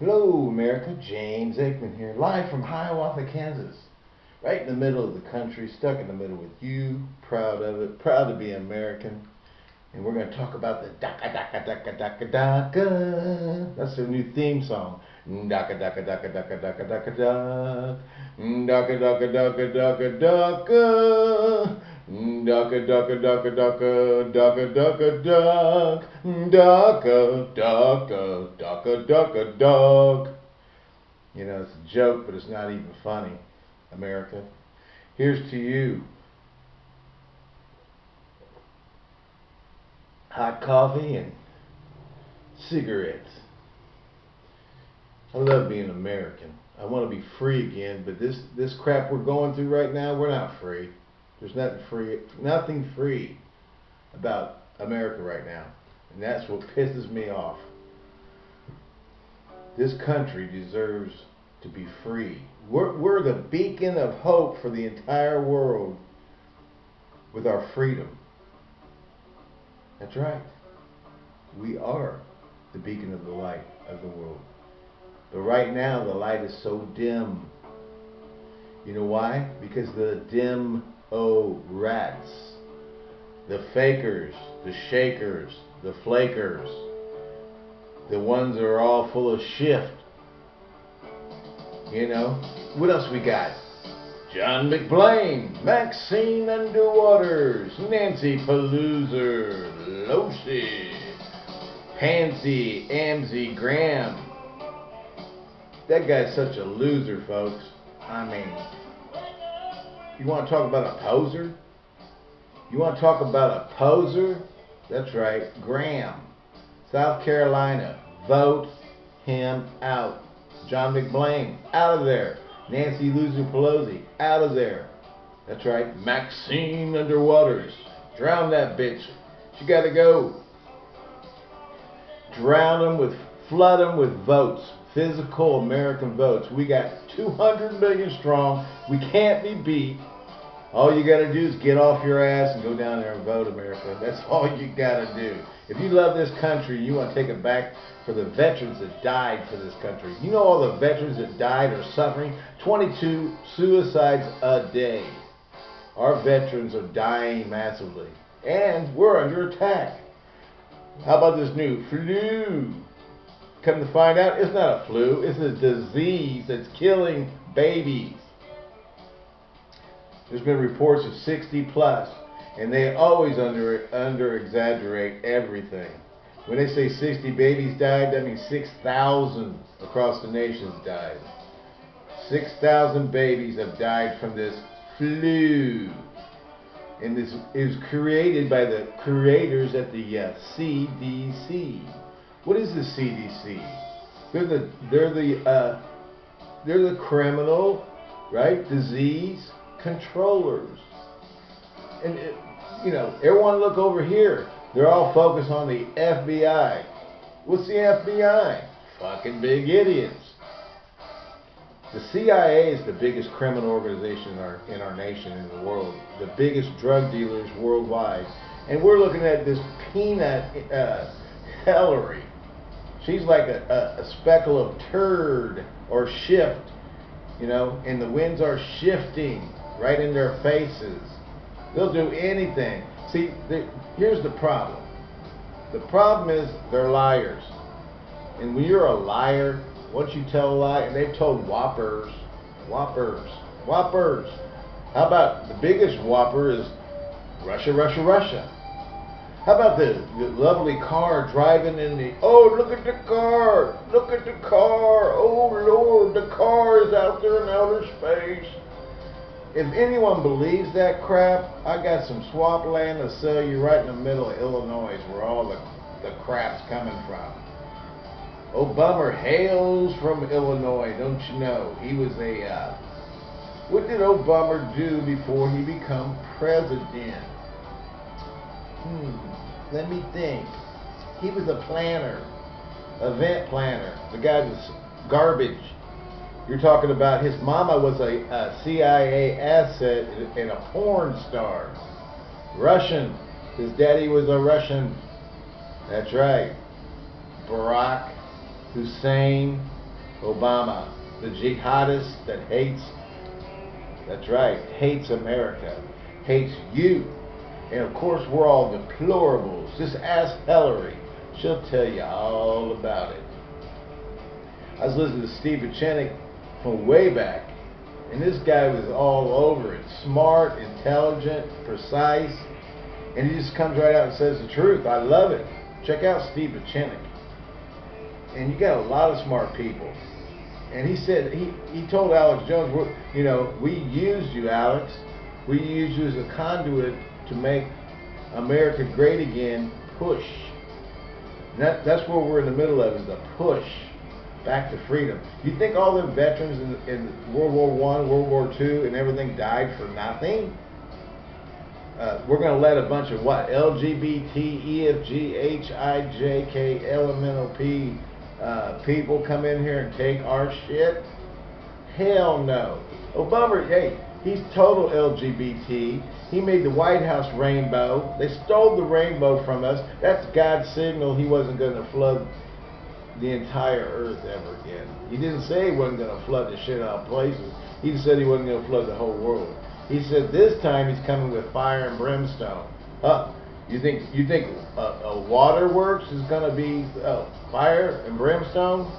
Hello, America. James Aikman here, live from Hiawatha, Kansas. Right in the middle of the country, stuck in the middle with you. Proud of it. Proud to be American. And we're going to talk about the Daka Daka Daka Daka Daka. That's their new theme song. Daka Daka Daka Daka Daka Daka Daka. Daka Daka Daka Daka Daka. Daka Daka Daka Daka Daka Daka Duck Daka Daka Daka Daka Duck. You know, it's a joke, but it's not even funny, America. Here's to you. Hot coffee and cigarettes. I love being American. I want to be free again, but this this crap we're going through right now, we're not free. There's nothing free, nothing free about America right now, and that's what pisses me off. This country deserves to be free. We're, we're the beacon of hope for the entire world with our freedom. That's right. We are the beacon of the light of the world. But right now, the light is so dim. You know why? Because the dim Oh, rats. The fakers, the shakers, the flakers. The ones that are all full of shift. You know? What else we got? John McBlain, Maxine Underwaters, Nancy Pelosi, Losi, Pansy Amzy Graham. That guy's such a loser, folks. I mean, you want to talk about a poser? You want to talk about a poser? That's right, Graham, South Carolina. Vote him out. John McBlain, out of there. Nancy Loser Pelosi, out of there. That's right, Maxine Underwaters. Drown that bitch. She got to go. Drown them with, flood them with votes. Physical American votes. We got 200 million strong. We can't be beat. All you got to do is get off your ass and go down there and vote, America. That's all you got to do. If you love this country, you want to take it back for the veterans that died for this country. You know all the veterans that died are suffering? 22 suicides a day. Our veterans are dying massively. And we're under attack. How about this new flu? Come to find out, it's not a flu. It's a disease that's killing babies. There's been reports of 60 plus, and they always under under exaggerate everything. When they say 60 babies died, that means 6,000 across the nations died. 6,000 babies have died from this flu. And this is created by the creators at the uh, CDC. What is the CDC? They're the they're the uh, they're the criminal, right? Disease controllers. And, it, you know, everyone look over here. They're all focused on the FBI. What's the FBI? Fucking big idiots. The CIA is the biggest criminal organization in our, in our nation, in the world. The biggest drug dealers worldwide. And we're looking at this peanut uh, Hillary. She's like a, a, a speckle of turd or shift, you know, and the winds are shifting right in their faces. They'll do anything. See, here's the problem. The problem is they're liars. And when you're a liar, once you tell a lie, and they've told whoppers, whoppers, whoppers. How about the biggest whopper is Russia, Russia, Russia. How about the, the lovely car driving in the, oh, look at the car, look at the car, oh, Lord, the car is out there in outer space if anyone believes that crap, I got some swamp land to sell you right in the middle of Illinois where all the, the crap's coming from. Obama hails from Illinois, don't you know? He was a, uh, what did Obama do before he become president? Hmm, let me think. He was a planner, event planner. The guy was garbage. You're talking about his mama was a, a CIA asset and a porn star. Russian. His daddy was a Russian. That's right. Barack Hussein Obama, the jihadist that hates, that's right, hates America, hates you. And of course, we're all deplorables. Just ask Hillary. She'll tell you all about it. I was listening to Steve Pieczenik from way back, and this guy was all over it. Smart, intelligent, precise, and he just comes right out and says the truth. I love it. Check out Steve Pieczenik. And you got a lot of smart people. And he said, he, he told Alex Jones, you know, we used you, Alex. We used you as a conduit to make America great again, push. That, that's what we're in the middle of, is the push back to freedom. You think all the veterans in, in World War One, World War Two, and everything died for nothing? Uh, we're going to let a bunch of what? LGBT, EFG, HI, JK, LMNOP uh, people come in here and take our shit? Hell no. Obama, hey, he's total LGBT. He made the White House rainbow. They stole the rainbow from us. That's God's signal he wasn't going to flood the entire earth ever again. He didn't say he wasn't going to flood the shit out of places. He said he wasn't going to flood the whole world. He said this time he's coming with fire and brimstone. Huh? You think you think a, a waterworks is going to be uh, fire and brimstone?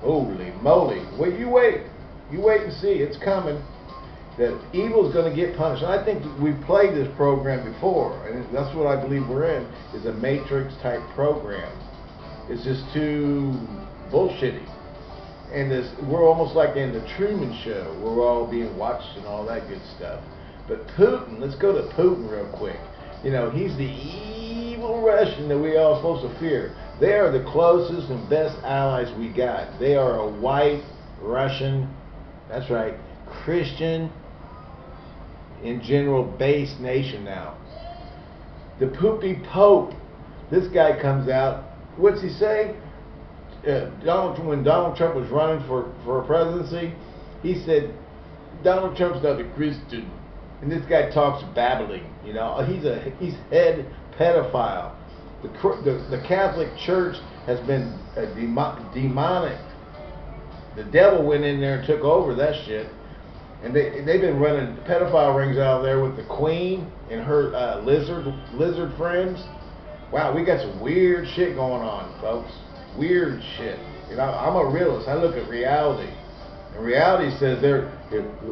Holy moly! Wait, you wait. You wait and see. It's coming. That evil is going to get punished. And I think we've played this program before, and that's what I believe we're in, is a Matrix type program. It's just too bullshitty. And this, we're almost like in the Truman Show, we're all being watched and all that good stuff. But Putin, let's go to Putin real quick. You know, he's the evil Russian that we all supposed to fear. They are the closest and best allies we got. They are a white Russian, that's right, Christian, in general, based nation now. The poopy Pope, this guy comes out what's he say? Uh, Donald when Donald Trump was running for for a presidency, he said Donald Trump's not a Christian, and this guy talks babbling. You know, he's a he's head pedophile. The the, the Catholic Church has been uh, demonic. The devil went in there and took over that shit. And they they've been running pedophile rings out there with the Queen and her uh, lizard lizard friends. Wow, we got some weird shit going on, folks. Weird shit. You know, I'm a realist. I look at reality. And reality says there,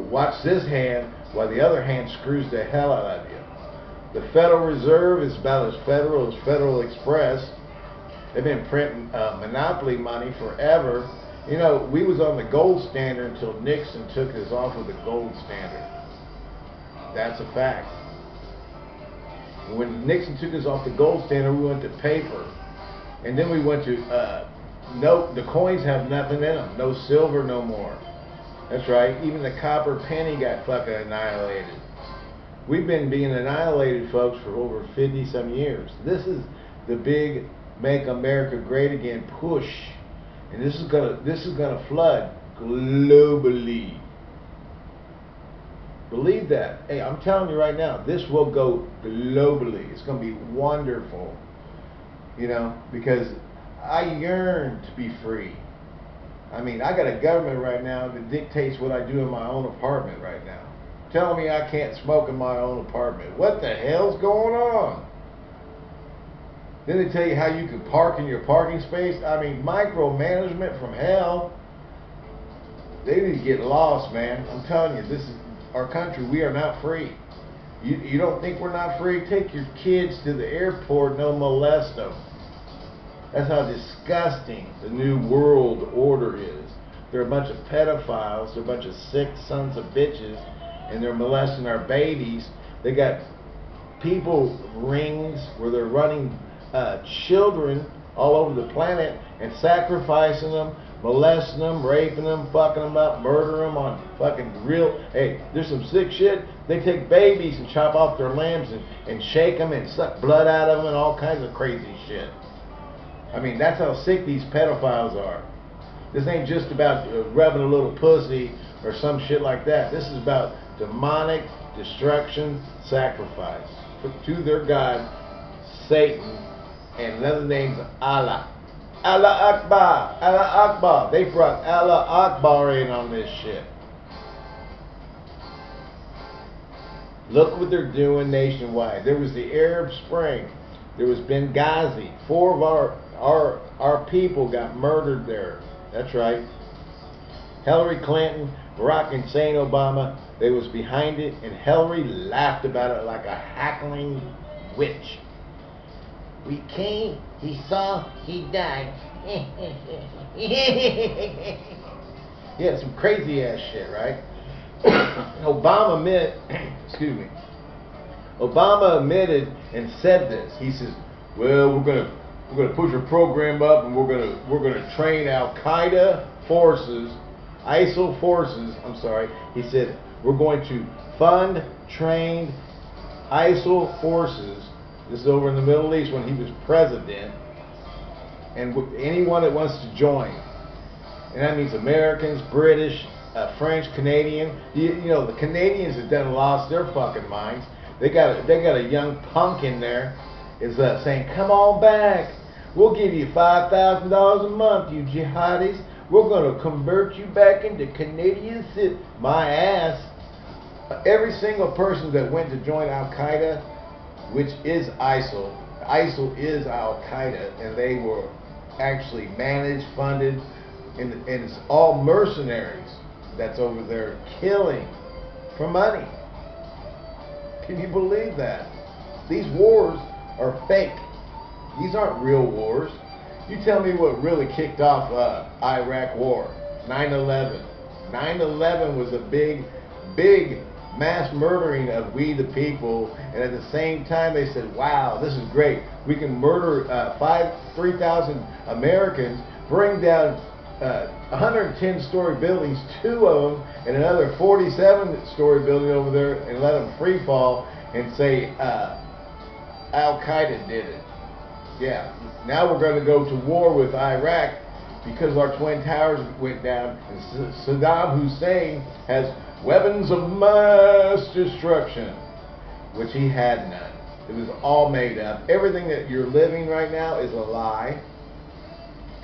watch this hand while the other hand screws the hell out of you. The Federal Reserve is about as federal as Federal Express. They've been printing uh, monopoly money forever. You know, we was on the gold standard until Nixon took us off of the gold standard. That's a fact. When Nixon took us off the gold standard, we went to paper. And then we went to, uh, no, the coins have nothing in them. No silver no more. That's right. Even the copper penny got fucking annihilated. We've been being annihilated, folks, for over 50 some years. This is the big make America great again push. And this is gonna this is gonna flood globally. Believe that. Hey, I'm telling you right now, this will go globally. It's going to be wonderful. You know, because I yearn to be free. I mean, I got a government right now that dictates what I do in my own apartment right now. Telling me I can't smoke in my own apartment. What the hell's going on? Then they tell you how you can park in your parking space. I mean, micromanagement from hell. They need to get lost, man. I'm telling you, this is our country, we are not free. You, you don't think we're not free? Take your kids to the airport they'll molest them. That's how disgusting the new world order is. They're a bunch of pedophiles, they're a bunch of sick sons of bitches, and they're molesting our babies. They got people rings where they're running uh, children all over the planet and sacrificing them molesting them, raping them, fucking them up, murdering them on fucking real. Hey, there's some sick shit. They take babies and chop off their limbs and, and shake them and suck blood out of them and all kinds of crazy shit. I mean, that's how sick these pedophiles are. This ain't just about uh, rubbing a little pussy or some shit like that. This is about demonic destruction, sacrifice to their God, Satan, and another name's Allah. Allah Akbar, Allah Akbar. They brought Allah Akbar in on this shit. Look what they're doing nationwide. There was the Arab Spring. There was Benghazi. Four of our our our people got murdered there. That's right. Hillary Clinton, Barack and Hussein Obama, they was behind it, and Hillary laughed about it like a hackling witch. We came, he saw, he died. yeah, some crazy ass shit, right? Obama admit, excuse me. Obama admitted and said this. He says, "Well, we're gonna we're gonna push a program up, and we're gonna we're gonna train Al Qaeda forces, ISIL forces. I'm sorry." He said, "We're going to fund, train ISIL forces." This is over in the Middle East when he was president, and anyone that wants to join, and that means Americans, British, uh, French, Canadian. You, you, know, the Canadians have done lost their fucking minds. They got they got a young punk in there is uh, saying, "Come on back. We'll give you five thousand dollars a month, you jihadis. We're going to convert you back into Canadian cit." My ass. Every single person that went to join Al Qaeda, which is ISIL, ISIL is Al Qaeda, and they were actually managed, funded, and, and it's all mercenaries that's over there killing for money. Can you believe that? These wars are fake. These aren't real wars. You tell me what really kicked off uh, Iraq war. 9-11. 9-11 was a big, big mass murdering of we the people, and at the same time they said, wow, this is great. We can murder uh, five, 3,000 Americans, bring down uh, 110 story buildings, two of them, and another 47 story building over there, and let them free fall and say uh, Al Qaeda did it. Yeah. Now we're going to go to war with Iraq because our twin towers went down, and Saddam Hussein has weapons of mass destruction, which he had none. It was all made up. Everything that you're living right now is a lie.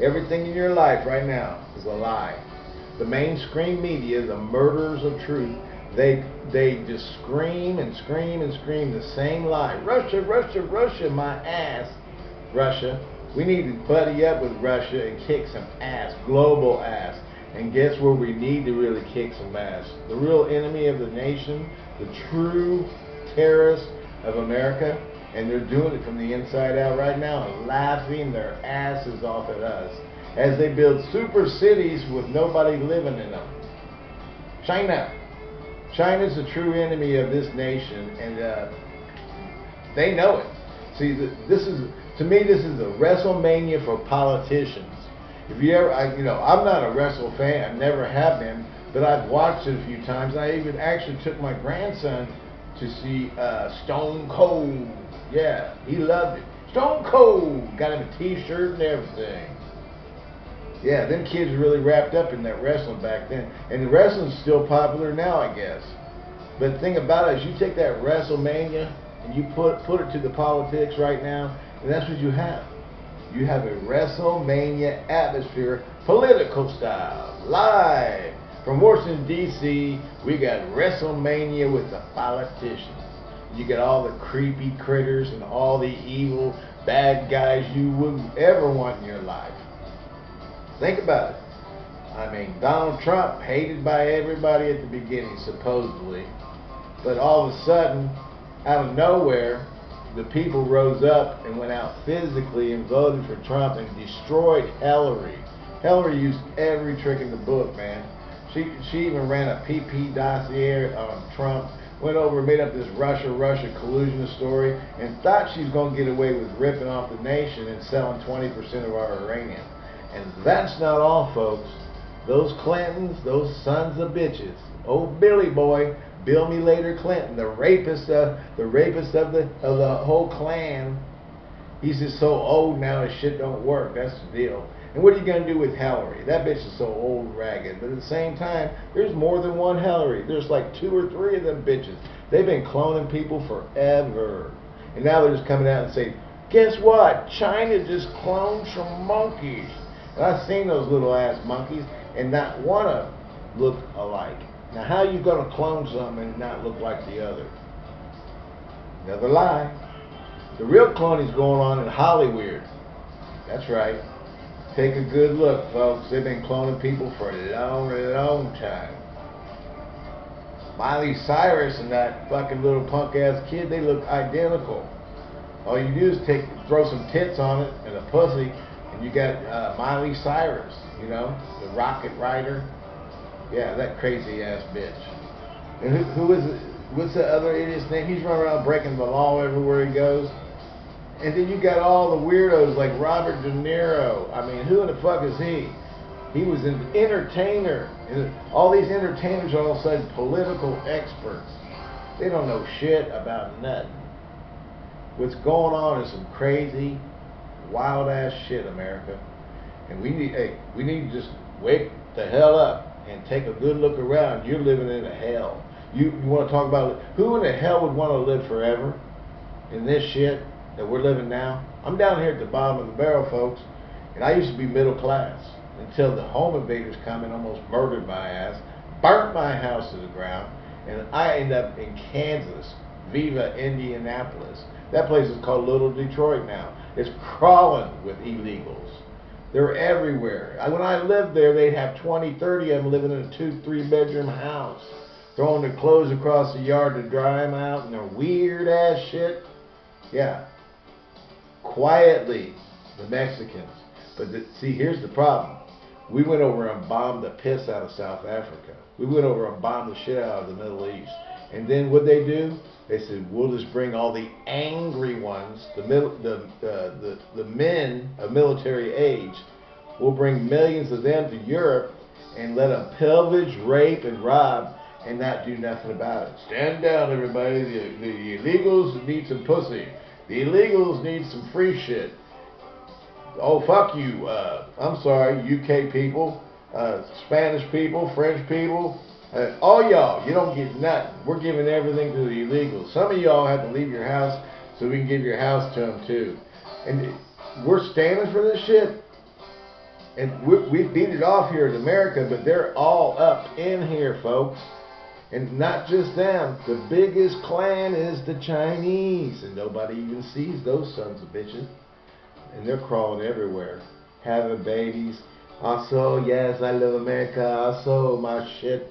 Everything in your life right now is a lie. The mainstream media, the murderers of truth, they they just scream and scream and scream the same lie. Russia, Russia, Russia, my ass. Russia. We need to buddy up with Russia and kick some ass, global ass. And guess where we need to really kick some ass? The real enemy of the nation, the true terrorist of America, and they're doing it from the inside out right now, laughing their asses off at us as they build super cities with nobody living in them. China. China's the true enemy of this nation, and uh, they know it. See, this is to me, this is a WrestleMania for politicians. If you ever, I, you know, I'm not a wrestle fan. I never have been, but I've watched it a few times. I even actually took my grandson to see uh, Stone Cold yeah, he loved it. Stone Cold got him a T-shirt and everything. Yeah, them kids really wrapped up in that wrestling back then, and the wrestling's still popular now, I guess. But the thing about it is, you take that WrestleMania and you put put it to the politics right now, and that's what you have. You have a WrestleMania atmosphere, political style, live from Washington D.C. We got WrestleMania with the politicians. You get all the creepy critters and all the evil bad guys you wouldn't ever want in your life. Think about it. I mean, Donald Trump hated by everybody at the beginning, supposedly. But all of a sudden, out of nowhere, the people rose up and went out physically and voted for Trump and destroyed Hillary. Hillary used every trick in the book, man. She she even ran a PP dossier on Trump went over and made up this Russia-Russia collusion story and thought she was going to get away with ripping off the nation and selling 20% of our uranium. And that's not all, folks. Those Clintons, those sons of bitches, old Billy boy, Bill Me Later Clinton, the rapist, of, the rapist of the of the whole clan. He's just so old now, his shit don't work. That's the deal. And what are you going to do with Hillary? That bitch is so old ragged. But at the same time, there's more than one Hillary. There's like two or three of them bitches. They've been cloning people forever. And now they're just coming out and saying, Guess what? China just cloned some monkeys. And I've seen those little ass monkeys, and not one of them look alike. Now, how you gonna clone something and not look like the other? Another lie. The real cloning is going on in Hollywood. That's right. Take a good look, folks. They've been cloning people for a long, long time. Miley Cyrus and that fucking little punk ass kid, they look identical. All you do is take, throw some tits on it and a pussy, and you got uh, Miley Cyrus, you know, the rocket rider. Yeah, that crazy ass bitch. And who, who is it? What's the other idiot's name? He's running around breaking the law everywhere he goes. And then you got all the weirdos like Robert De Niro. I mean, who in the fuck is he? He was an entertainer. All these entertainers are all of a sudden political experts. They don't know shit about nothing. What's going on is some crazy, wild ass shit, America. And we need, hey, we need to just wake the hell up and take a good look around. You're living in a hell. You, you want to talk about who in the hell would want to live forever in this shit that we're living now? I'm down here at the bottom of the barrel, folks, and I used to be middle class until the home invaders come and almost murdered my ass, burnt my house to the ground, and I end up in Kansas, Viva Indianapolis. That place is called Little Detroit now. It's crawling with illegals. They're everywhere. When I lived there, they'd have 20, 30 of them living in a two, three bedroom house, throwing their clothes across the yard to dry them out, and their weird ass shit. Yeah. Quietly, the Mexicans. But the, see, here's the problem. We went over and bombed the piss out of South Africa. We went over and bombed the shit out of the Middle East. And then what they do? They said, we'll just bring all the angry ones, the middle, the, uh, the, the men of military age. We'll bring millions of them to Europe and let them pillage, rape, and rob and not do nothing about it. Stand down, everybody. The, the illegals need some pussy. The illegals need some free shit. Oh, fuck you. Uh, I'm sorry, UK people, uh, Spanish people, French people, all y'all, you don't get nothing. We're giving everything to the illegals. Some of y'all have to leave your house so we can give your house to them too. And we're standing for this shit. And we, we beat it off here in America, but they're all up in here, folks. And not just them. The biggest clan is the Chinese. And nobody even sees those sons of bitches. And they're crawling everywhere. Having babies. Also, yes, I love America. Also, my shit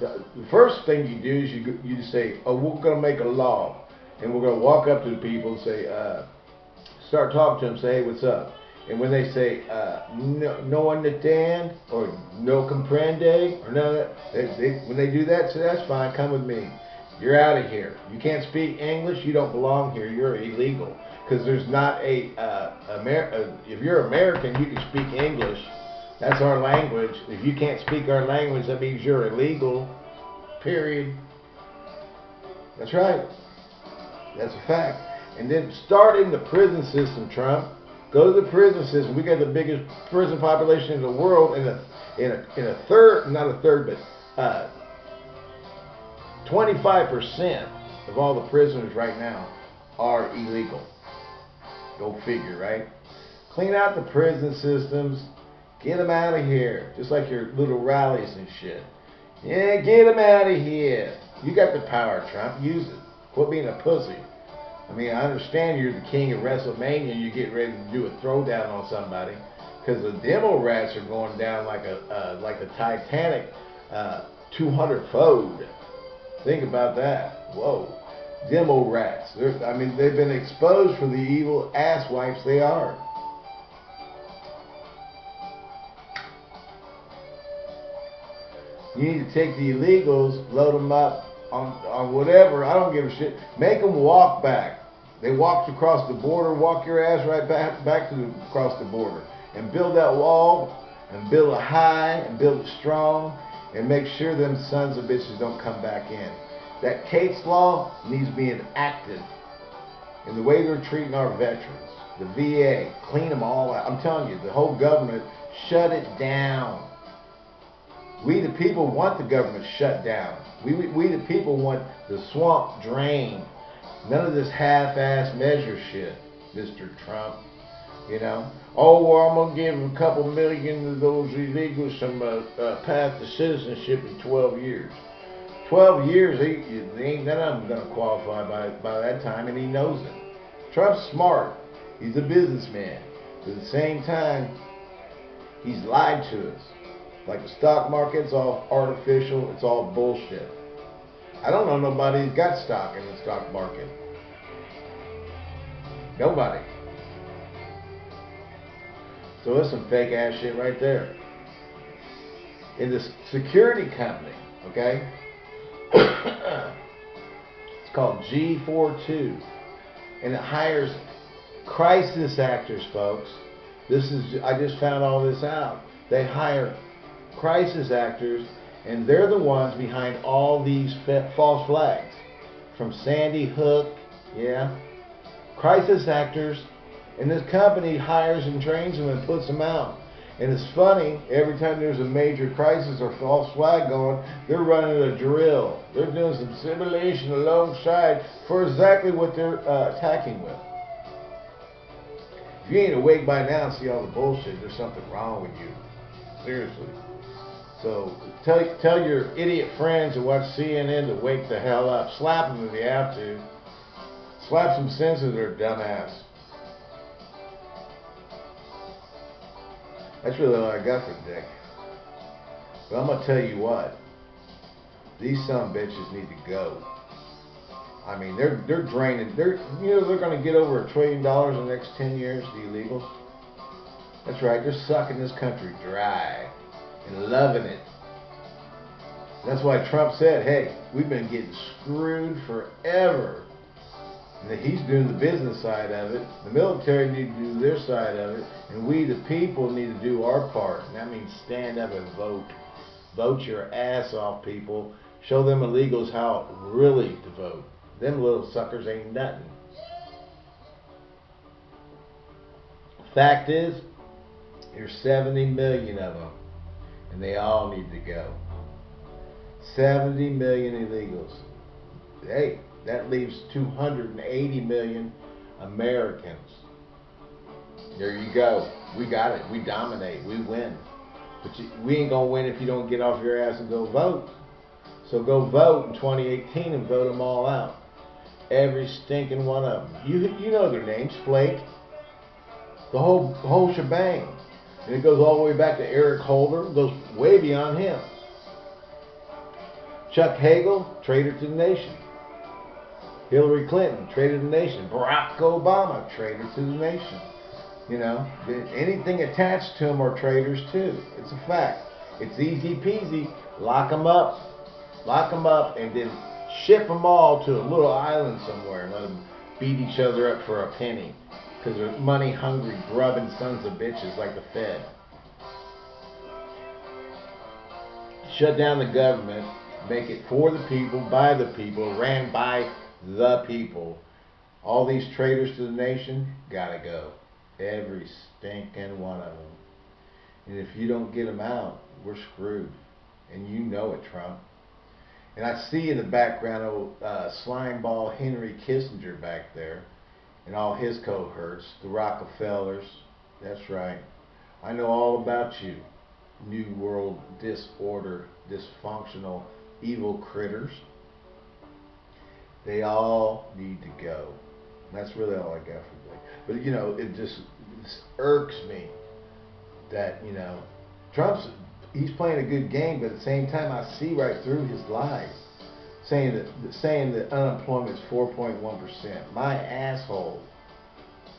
the first thing you do is you you say, oh, we're going to make a law, and we're going to walk up to the people and say, uh, start talking to them, say, hey, what's up? And when they say uh, no, no understand or no comprende or none of that, they, they, when they do that, say that's fine. Come with me. You're out of here. You can't speak English. You don't belong here. You're illegal because there's not a uh, Amer- uh, if you're American, you can speak English that's our language. If you can't speak our language, that means you're illegal. Period. That's right. That's a fact. And then start in the prison system, Trump. Go to the prison system. We got the biggest prison population in the world, in a in a in a third, not a third, but uh, 25% of all the prisoners right now are illegal. Go figure, right? Clean out the prison systems. Get them out of here. Just like your little rallies and shit. Yeah, get them out of here. You got the power, Trump. Use it. Quit being a pussy. I mean, I understand you're the king of WrestleMania and you get ready to do a throwdown on somebody. Because the demo rats are going down like a uh, like a Titanic uh, 200 fold. Think about that. Whoa. Demo rats. They're, I mean, they've been exposed for the evil ass wipes they are. You need to take the illegals, load them up on, on whatever. I don't give a shit. Make them walk back. They walked across the border. Walk your ass right back back to the, across the border and build that wall and build it high and build it strong and make sure them sons of bitches don't come back in. That Kate's law needs being acted in the way they're treating our veterans. The VA, clean them all out. I'm telling you, the whole government, shut it down. We the people want the government shut down. We, we, we the people want the swamp drained. None of this half-ass measure shit. Mr. Trump. You know, oh well, I'm gonna give a couple million of those illegals some uh, uh, path to citizenship in 12 years. 12 years, he, ain't none of them gonna qualify by by that time, and he knows it. Trump's smart. He's a businessman. But at the same time, he's lied to us. Like the stock market's all artificial. It's all bullshit. I don't know nobody who's got stock in the stock market. Nobody. So that's some fake ass shit right there. In this security company, okay? it's called G42. And it hires crisis actors, folks. This is I just found all this out. They hire crisis actors and they're the ones behind all these false flags. From Sandy Hook, yeah. Crisis actors and this company hires and trains them and puts them out. And it's funny, every time there's a major crisis or false flag going, they're running a drill. They're doing some simulation alongside for exactly what they're uh, attacking with. If you ain't awake by now and see all the bullshit, there's something wrong with you. Seriously. So tell tell your idiot friends who watch CNN to wake the hell up. Slap them if you have to. Slap some sense into their dumb ass. That's really all I got for Dick. But I'm gonna tell you what. These some bitches need to go. I mean, they're they're draining. They're you know they're gonna get over a trillion dollars in the next ten years. The illegals. That's right. They're sucking this country dry and loving it. That's why Trump said, "Hey, we've been getting screwed forever." And he's doing the business side of it. The military need to do their side of it, and we, the people, need to do our part. And that means stand up and vote. Vote your ass off, people. Show them illegals how really to vote. Them little suckers ain't nothing. Fact is, there's 70 million of them, and they all need to go. 70 million illegals. Hey, that leaves 280 million Americans. There you go. We got it. We dominate. We win. But you, we ain't going to win if you don't get off your ass and go vote. So go vote in 2018 and vote them all out. Every stinking one of them. You, you know their names. Flake. The whole, whole shebang. And it goes all the way back to Eric Holder. Goes way beyond him. Chuck Hagel, traitor to the nation. Hillary Clinton, traitor to the nation. Barack Obama, traitor to the nation. You know, anything attached to them are traitors too. It's a fact. It's easy peasy. Lock them up. Lock them up and then ship them all to a little island somewhere and let them beat each other up for a penny. Because they're money hungry, grubbing sons of bitches like the Fed. Shut down the government, make it for the people, by the people, ran by the people. All these traitors to the nation gotta go. Every stinking one of them. And if you don't get them out, we're screwed. And you know it, Trump. And I see in the background old uh, slimeball Henry Kissinger back there and all his cohorts, the Rockefellers. That's right. I know all about you, New World disorder, dysfunctional, evil critters. They all need to go. That's really all I got for today. But you know, it just, it just irks me that you know Trump's he's playing a good game, but at the same time, I see right through his lies, saying that saying that unemployment is 4.1 percent. My asshole.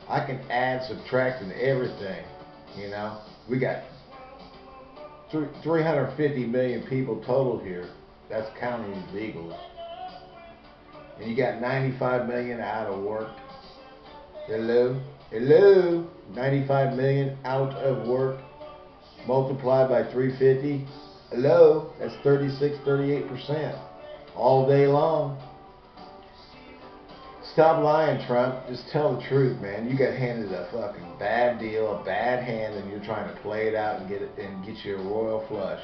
I can add, subtract, and everything. You know, we got 350 million people total here. That's counting illegals and you got 95 million out of work. Hello? Hello? 95 million out of work multiplied by 350. Hello? That's 36, 38% all day long. Stop lying, Trump. Just tell the truth, man. You got handed a fucking bad deal, a bad hand, and you're trying to play it out and get it and get your royal flush.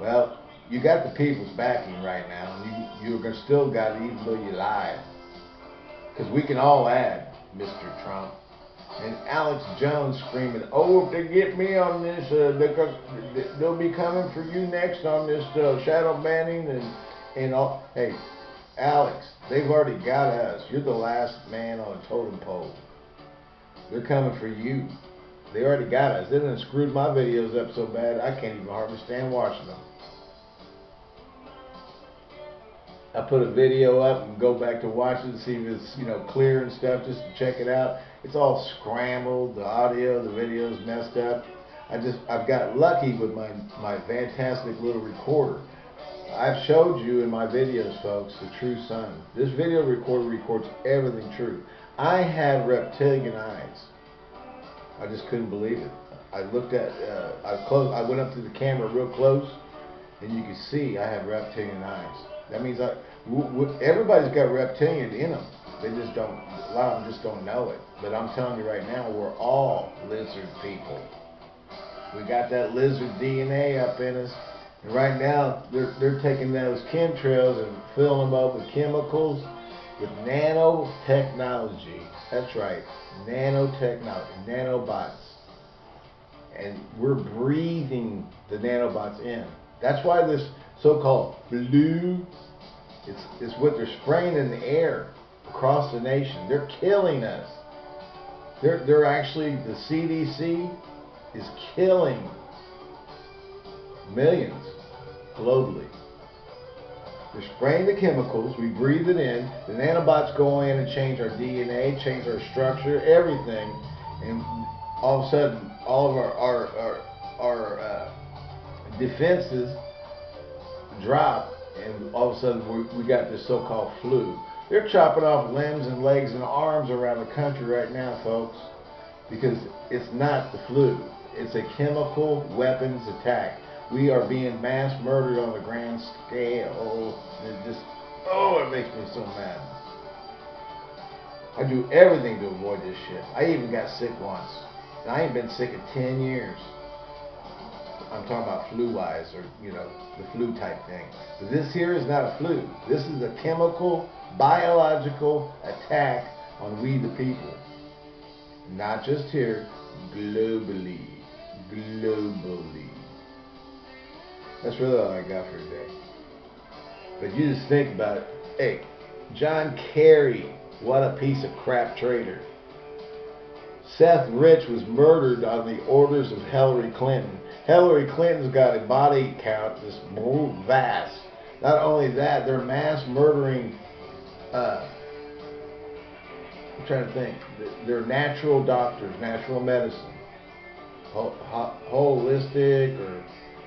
Well, you got the people's backing right now, and you you're still got it even though you lied. Because we can all add, Mr. Trump. and Alex Jones screaming, "Oh, if they get me on this, uh, they'll be coming for you next on this uh, shadow banning and and all." Hey, Alex, they've already got us. You're the last man on a totem pole. They're coming for you. They already got us. They done screwed my videos up so bad I can't even hardly stand watching them. I put a video up and go back to watch it see if it's you know clear and stuff just to check it out. It's all scrambled, the audio, the video's messed up. I just I've got lucky with my my fantastic little recorder. I've showed you in my videos, folks, the true sun. This video recorder records everything true. I had reptilian eyes. I just couldn't believe it. I looked at, uh, I close, I went up to the camera real close, and you can see I have reptilian eyes. That means I, everybody's got reptilian in them. They just don't, a lot of them just don't know it. But I'm telling you right now, we're all lizard people. We got that lizard DNA up in us. And right now, they're, they're taking those chemtrails and filling them up with chemicals, with nanotechnology. That's right, nanotechnology, nanobots. And we're breathing the nanobots in. That's why this so-called blue, it's, it's what they're spraying in the air across the nation. They're killing us. They're, they're actually, the CDC is killing millions globally. We're spraying the chemicals, we breathe it in, the nanobots go in and change our DNA, change our structure, everything, and all of a sudden, all of our, our, our, our uh, defenses drop, and all of a sudden we, we got this so-called flu. They're chopping off limbs and legs and arms around the country right now, folks, because it's not the flu. It's a chemical weapons attack. We are being mass murdered on a grand scale. It just, oh, it makes me so mad. I do everything to avoid this shit. I even got sick once. And I ain't been sick in 10 years. I'm talking about flu-wise or, you know, the flu type thing. But this here is not a flu. This is a chemical, biological attack on we the people. Not just here, globally. Globally. That's really all I got for today. But you just think about it. Hey, John Kerry, what a piece of crap traitor. Seth Rich was murdered on the orders of Hillary Clinton. Hillary Clinton's got a body count that's vast. Not only that, they're mass murdering. Uh, I'm trying to think. They're natural doctors, natural medicine, holistic or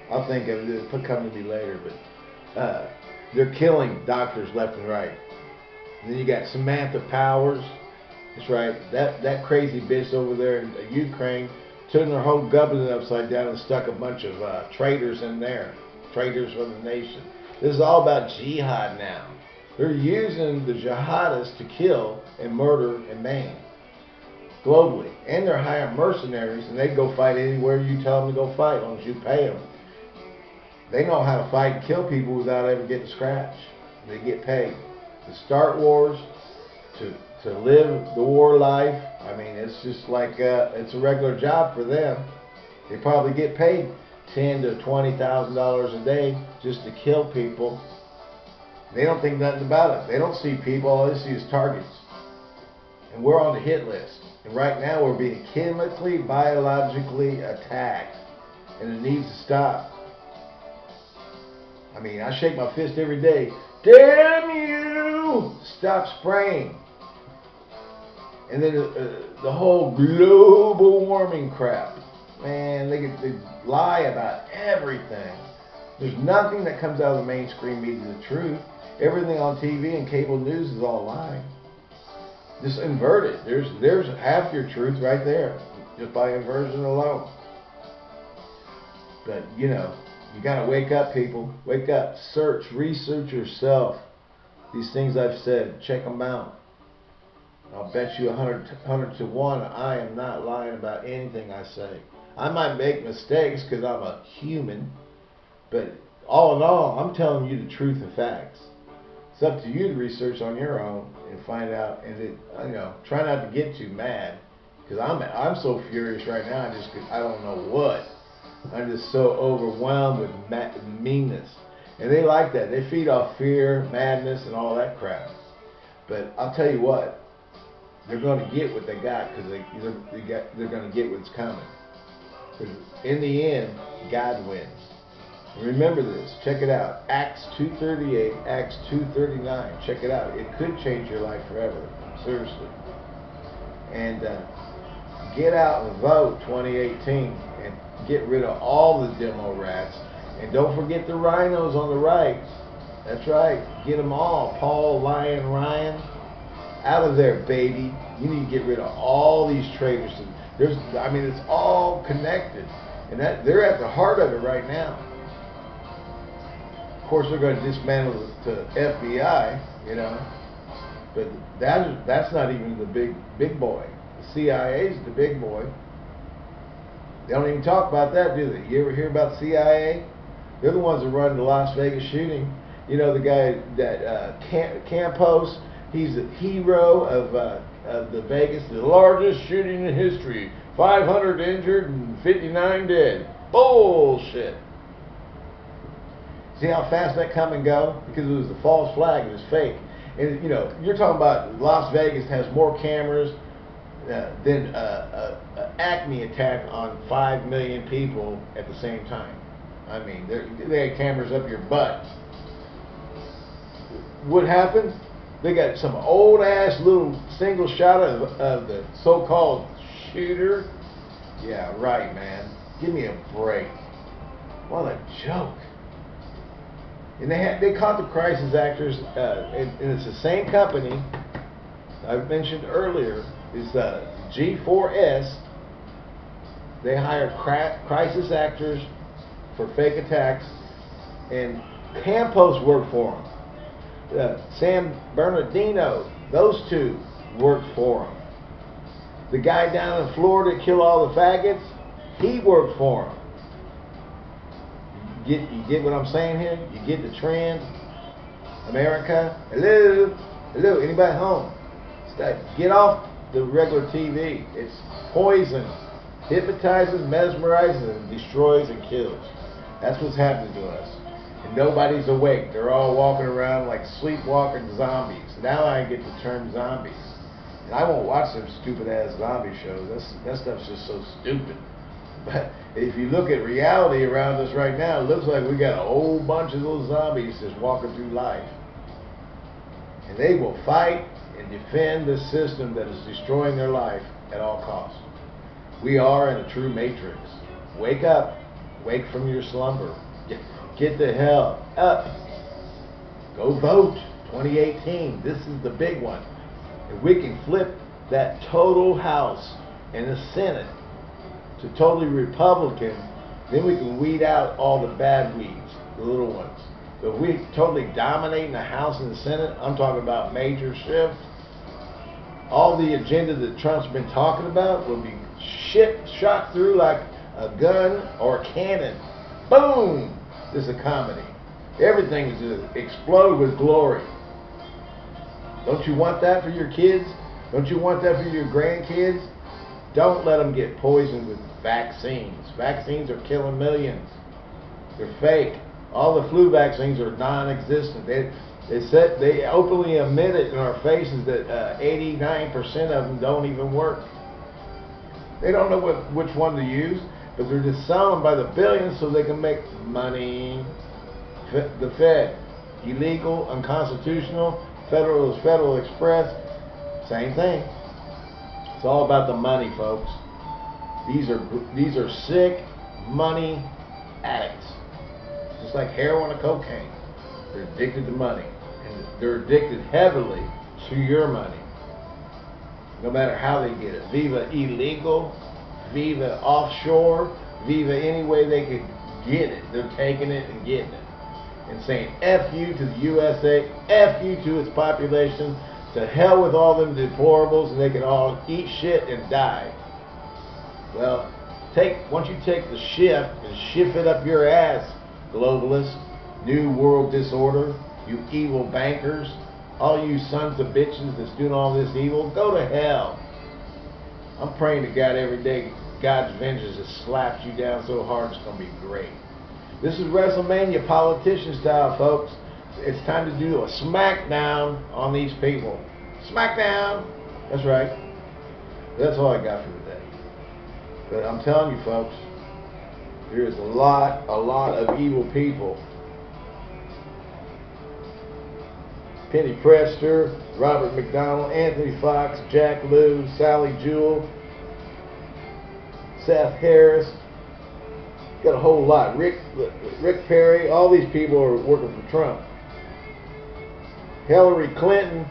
I'll think of to me later, but uh, they're killing doctors left and right. And then you got Samantha Powers. That's right. That that crazy bitch over there in Ukraine turned their whole government upside down and stuck a bunch of uh, traitors in there. Traitors for the nation. This is all about jihad now. They're using the jihadists to kill and murder and maim globally. And they're hiring mercenaries and they go fight anywhere you tell them to go fight as long as you pay them. They know how to fight and kill people without ever getting scratched. They get paid to start wars, to to live the war life. I mean, it's just like uh, it's a regular job for them. They probably get paid ten to twenty thousand dollars a day just to kill people. They don't think nothing about it. They don't see people. All they see is targets. And we're on the hit list. And right now we're being chemically, biologically attacked. And it needs to stop. I mean, I shake my fist every day. Damn you! Stop spraying. And then uh, uh, the whole global warming crap. Man, they, they lie about everything. There's nothing that comes out of the mainstream media the truth. Everything on TV and cable news is all lying. Just invert it. There's there's half your truth right there, just by inversion alone. But you know, you got to wake up, people. Wake up. Search, research yourself. These things I've said, check them out. I'll bet you 100, 100 to 1 I am not lying about anything I say. I might make mistakes because I'm a human, but all in all, I'm telling you the truth and facts. It's up to you to research on your own and find out, and it, you know, try not to get too mad. Because I'm I'm so furious right now. I just I don't know what. I'm just so overwhelmed with meanness, and they like that. They feed off fear, madness, and all that crap. But I'll tell you what, they're going to get what they got because they they're, they got, they're going to get what's coming. Because in the end, God wins. Remember this. Check it out. Acts 2:38, Acts 2:39. Check it out. It could change your life forever. Seriously. And uh, get out and vote 2018 and get rid of all the demo rats. And don't forget the rhinos on the right. That's right. Get them all. Paul, Lion, Ryan. Out of there, baby. You need to get rid of all these traitors. There's, I mean, it's all connected. And that they're at the heart of it right now. Of course, they're going to dismantle the FBI, you know, but that that's not even the big big boy. The CIA is the big boy. They don't even talk about that, do they? You ever hear about CIA? They're the ones that run the Las Vegas shooting. You know the guy that uh, Cam- Campos. He's the hero of uh, of the Vegas, the largest shooting in history. 500 injured and 59 dead. Bullshit. See how fast that come and go? Because it was a false flag. It was fake. And you know, you're talking about Las Vegas has more cameras uh, uh, uh, uh Acme attack on five million people at the same time. I mean, they had cameras up your butt. What happened? They got some old ass little single shot of, of the so-called shooter. Yeah, right, man. Give me a break. What a joke. And they had, they caught the crisis actors, uh, and, and, it's the same company I mentioned earlier. Is uh, G4S. They hire crisis actors for fake attacks, and Campos worked for them. Uh, San Bernardino, those two worked for him. The guy down in Florida killed all the faggots, he worked for him. You get, you get what I'm saying here? You get the trend? America, hello, hello, anybody home? Get off the regular TV. It's poison. Hypnotizes, mesmerizes, and destroys and kills. That's what's happening to us. And nobody's awake. They're all walking around like sleepwalking zombies. Now I get the term zombies. And I won't watch them stupid ass zombie shows. That's, that stuff's just so stupid. But if you look at reality around us right now, it looks like we got a whole bunch of little zombies just walking through life. And they will fight and defend the system that is destroying their life at all costs. We are in a true matrix. Wake up. Wake from your slumber. Get, the hell up. Go vote 2018. This is the big one. If we can flip that total House and the Senate to totally Republican, then we can weed out all the bad weeds, the little ones. But if we totally dominate in the House and the Senate, I'm talking about major shift, all the agenda that Trump's been talking about will be shit shot through like a gun or a cannon. Boom! This is a comedy. Everything is to explode with glory. Don't you want that for your kids? Don't you want that for your grandkids? Don't let them get poisoned with vaccines. Vaccines are killing millions. They're fake. All the flu vaccines are non-existent. They, they said they openly admit it in our faces that 89% uh, of them don't even work. They don't know what which one to use, but they're just selling by the billions so they can make money. The Fed, illegal, unconstitutional. Federal is Federal Express. Same thing. It's all about the money, folks. These are these are sick money addicts, just like heroin or cocaine. They're addicted to money, and they're addicted heavily to your money. No matter how they get it, Viva illegal, Viva offshore, Viva any way they could get it. They're taking it and getting it, and saying "f you" to the USA, "f you" to its population. To hell with all them deplorables, and they can all eat shit and die. Well, take once you take the shift and shift it up your ass, globalists, new world disorder, you evil bankers, all you sons of bitches that's doing all this evil, go to hell. I'm praying to God every day. God's vengeance just slaps you down so hard it's gonna be great. This is WrestleMania politician style, folks. It's time to do a smackdown on these people. Smackdown. That's right. That's all I got for today. But I'm telling you, folks, there's a lot, a lot of evil people. Penny Pritzker, Robert McDonald, Anthony Foxx, Jack Lew, Sally Jewell, Seth Harris. Got a whole lot. Rick, Rick Perry. All these people are working for Trump. Hillary Clinton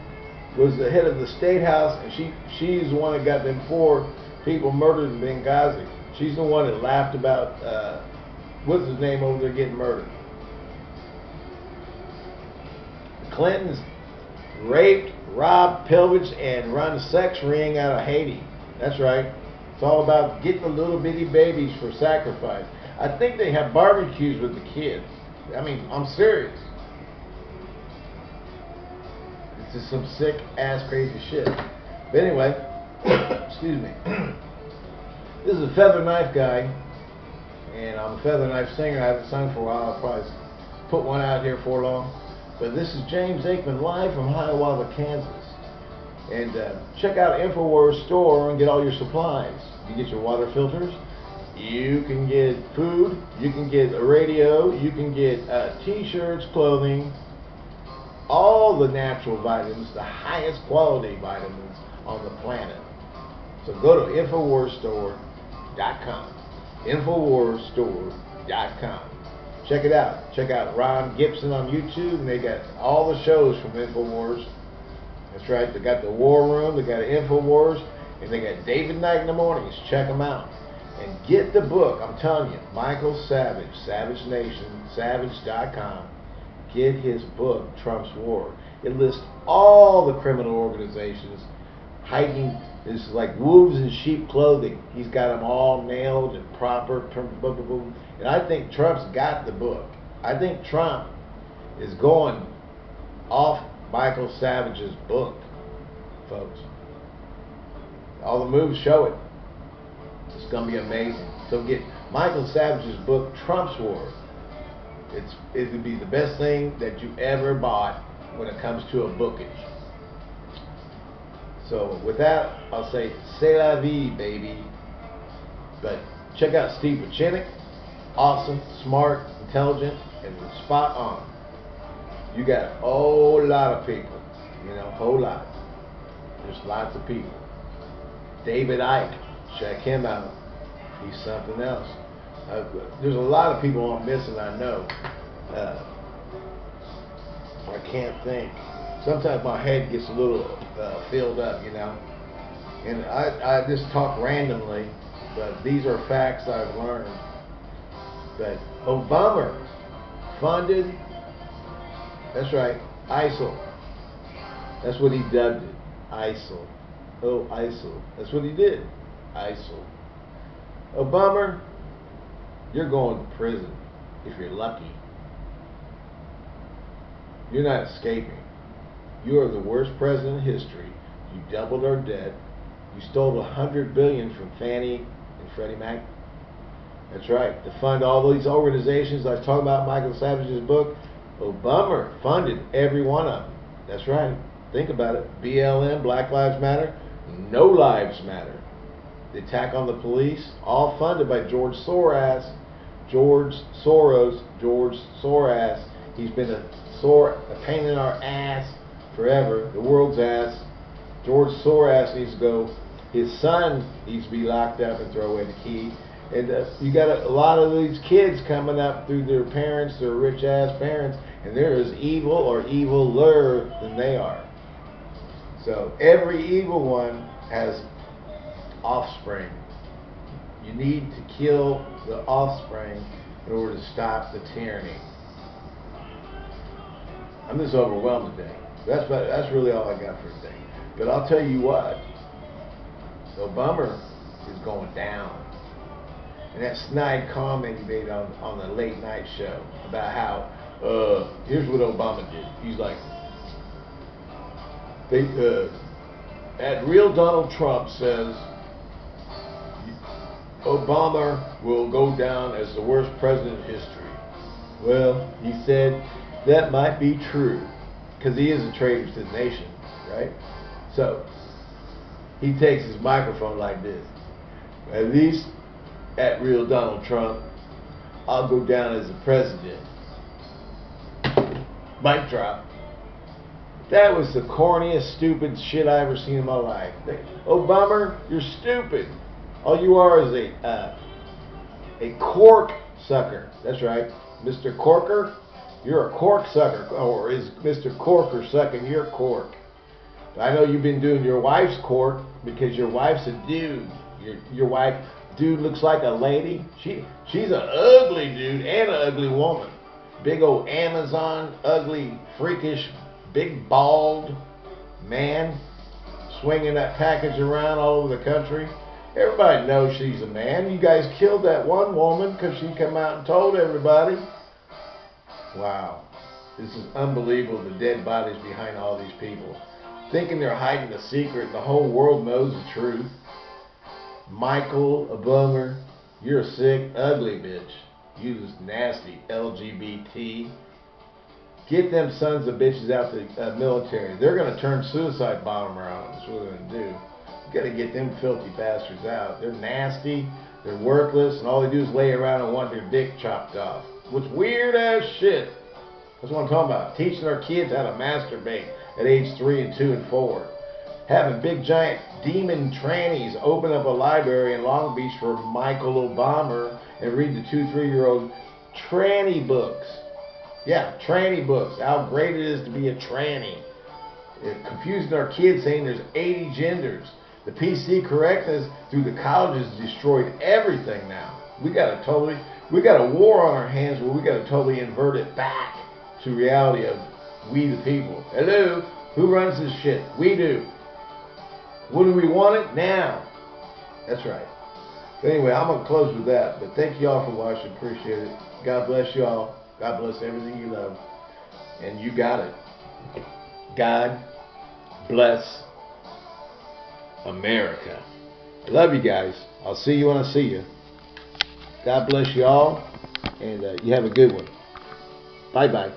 was the head of the state house, and she she's the one that got them four people murdered in Benghazi. She's the one that laughed about uh, what's his name over there getting murdered. Clintons raped, robbed, pillaged, and run a sex ring out of Haiti. That's right. It's all about getting the little bitty babies for sacrifice. I think they have barbecues with the kids. I mean, I'm serious. This is some sick ass crazy shit. But anyway, excuse me. this is a feather knife guy, and I'm a feather knife singer. I haven't sung for a while. I'll probably put one out here for long. But this is James Aikman live from Hiawatha, Kansas. And uh, check out InfoWars store and get all your supplies. You get your water filters. You can get food. You can get a radio. You can get uh, t-shirts, clothing, all the natural vitamins, the highest quality vitamins on the planet. So go to InfoWarsStore.com. InfoWarsStore.com. Check it out. Check out Ron Gibson on YouTube, and they got all the shows from InfoWars. That's right. They got the War Room, they got InfoWars, and they got David Knight in the mornings. Check them out. And get the book. I'm telling you, Michael Savage, Savage Nation, Savage.com get his book, Trump's War. It lists all the criminal organizations hiding this like wolves in sheep clothing. He's got them all nailed and proper. And I think Trump's got the book. I think Trump is going off Michael Savage's book, folks. All the moves show it. It's going to be amazing. So get Michael Savage's book, Trump's War. It's it would be the best thing that you ever bought when it comes to a bookage. So with that, I'll say c'est la vie, baby. But check out Steve Pieczenik. Awesome, smart, intelligent, and spot on. You got a whole lot of people. You know, whole lot. There's lots of people. David Icke, check him out. He's something else. Uh, there's a lot of people I'm missing. I know. Uh, I can't think. Sometimes my head gets a little uh, filled up, you know. And I, I just talk randomly, but these are facts I've learned. But Obama funded, that's right, ISIL. That's what he dubbed it, ISIL. Oh, ISIL. That's what he did, ISIL. Obama you're going to prison if you're lucky. You're not escaping. You are the worst president in history. You doubled our debt. You stole a hundred billion from Fannie and Freddie Mac. That's right. To fund all these organizations I talking about Michael Savage's book, Obama funded every one of them. That's right. Think about it. BLM, Black Lives Matter, No Lives Matter the attack on the police, all funded by George Soros. George Soros, George Soros. He's been a sore, a pain in our ass forever, the world's ass. George Soros needs to go. His son needs to be locked up and throw away the key. And uh, you got a, a, lot of these kids coming up through their parents, their rich ass parents, and they're as evil or eviler than they are. So every evil one has offspring. You need to kill the offspring in order to stop the tyranny. I'm just overwhelmed today. That's about, that's really all I got for today. But I'll tell you what, Obama is going down. And that snide comment he made on, on the late night show about how, uh, here's what Obama did. He's like, they, uh, at real Donald Trump says Obama will go down as the worst president in history. Well, he said that might be true because he is a traitor to the nation, right? So he takes his microphone like this. At least at real Donald Trump, I'll go down as the president. Mic drop. That was the corniest, stupid shit I ever seen in my life. Obama, you're stupid. All you are is a uh, a cork sucker. That's right, Mr. Corker. You're a cork sucker, or is Mr. Corker sucking your cork? I know you've been doing your wife's cork because your wife's a dude. Your your wife, dude, looks like a lady. She she's an ugly dude and an ugly woman. Big old Amazon, ugly, freakish, big bald man swinging that package around all over the country. Everybody knows she's a man. You guys killed that one woman because she come out and told everybody. Wow. This is unbelievable, the dead bodies behind all these people. Thinking they're hiding the secret. The whole world knows the truth. Michael Obama. You're a sick, ugly bitch. Just nasty LGBT. Get them sons of bitches out of the uh, military. They're going to turn suicide bomber on. That's what they're going to do. You got to get them filthy bastards out. They're nasty. They're worthless, and all they do is lay around and want their dick chopped off. Which weird ass shit. That's what I'm talking about. Teaching our kids how to masturbate at age three and two and four. Having big giant demon trannies open up a library in Long Beach for Michael Obama and read the two, three year old tranny books. Yeah, tranny books. How great it is to be a tranny. Confusing our kids saying there's 80 genders. The PC correctness through the colleges destroyed everything now. We got to totally, we got a war on our hands where we got to totally invert it back to reality of we the people. Hello, who runs this shit? We do. Do we want it now? That's right. But anyway, I'm gonna close with that. But thank you all for watching. Appreciate it. God bless you all. God bless everything you love. And you got it. God bless America. Love you guys. I'll see you when I see you. God bless you all, and uh, you have a good one. Bye bye.